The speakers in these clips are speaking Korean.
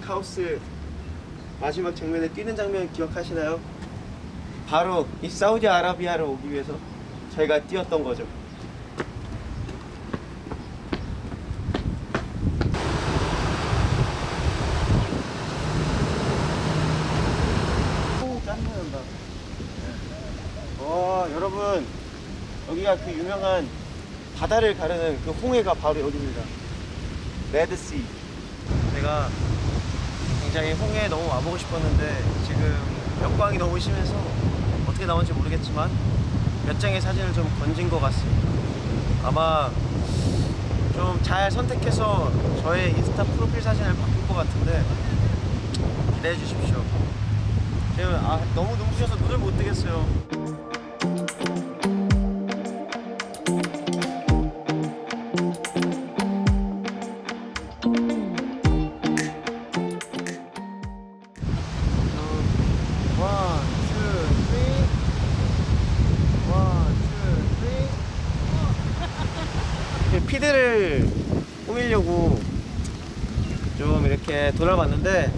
카오스 마지막 장면에 뛰는 장면 기억하시나요? 바로 이 사우디아라비아를 오기 위해서 저희가 뛰었던 거죠. 여러분 여기가 그 유명한 바다를 가르는 그 홍해가 바로 여기입니다. 레드씨. 제가 굉장히 홍해에 너무 와보고 싶었는데 지금 역광이 너무 심해서 어떻게 나올지 모르겠지만 몇 장의 사진을 좀 건진 것 같습니다. 아마 좀 잘 선택해서 저의 인스타 프로필 사진을 바꿀 것 같은데 기대해 주십시오. 지금 아, 너무 눈부셔서 눈을 못 뜨겠어요. feed를 꾸미려고 좀 이렇게 돌아봤는데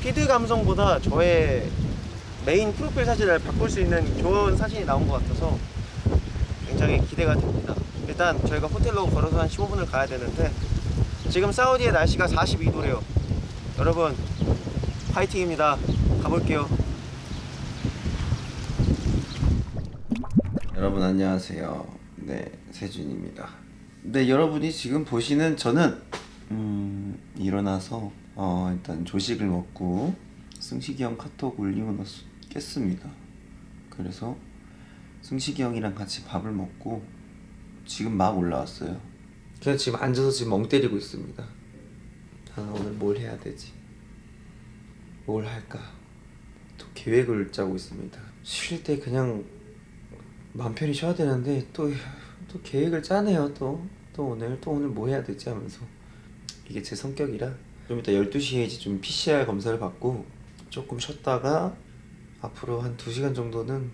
feed 감성보다 저의 메인 프로필 사진을 바꿀 수 있는 좋은 사진이 나온 것 같아서 굉장히 기대가 됩니다. 일단 저희가 호텔로 걸어서 한 15분을 가야 되는데 지금 사우디의 날씨가 42도래요. 여러분 파이팅입니다. 가볼게요. 여러분 안녕하세요. 네, 세준입니다. 네, 여러분이 지금 보시는 저는 음, 일어나서 어, 일단 조식을 먹고 승식이 형 카톡 올리고 깼습니다. 그래서 승식이 형이랑 같이 밥을 먹고 지금 막 올라왔어요. 그냥 지금 앉아서 지금 멍 때리고 있습니다. 아, 오늘 뭘 해야 되지? 뭘 할까? 또 계획을 짜고 있습니다. 쉴 때 그냥 마음 편히 쉬어야 되는데 또, 또 계획을 짜네요. 또. 또 오늘 또 오늘 뭐 해야 되지 하면서. 이게 제 성격이라. 좀 이따 12시에 이제 좀 PCR 검사를 받고 조금 쉬었다가 앞으로 한 2시간 정도는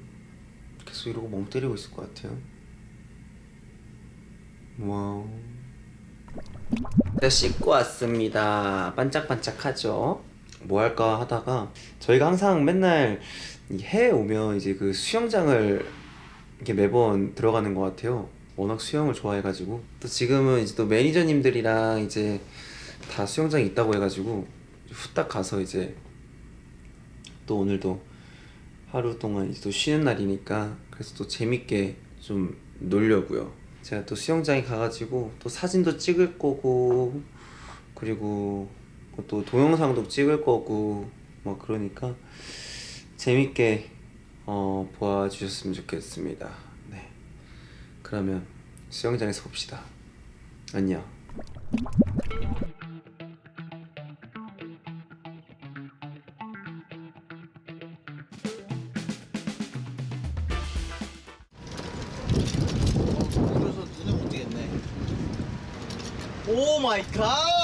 계속 이러고 멍 때리고 있을 것 같아요. Wow. 네, 씻고 왔습니다. 반짝반짝하죠? 뭐 할까 하다가 저희가 항상 맨날 이 해에 오면 이제 그 수영장을 이렇게 매번 들어가는 것 같아요. 워낙 수영을 좋아해가지고 또 지금은 이제 또 매니저님들이랑 이제 다 수영장이 있다고 해가지고 후딱 가서 이제 또 오늘도 하루 동안 이제 또 쉬는 날이니까 그래서 또 재밌게 좀 놀려고요. 제가 또 수영장에 가가지고 또 사진도 찍을 거고 그리고 또 동영상도 찍을 거고 뭐 그러니까 재밌게 어, 보아주셨으면 좋겠습니다. 네. 그러면 수영장에서 봅시다. 안녕. 오 마이 갓!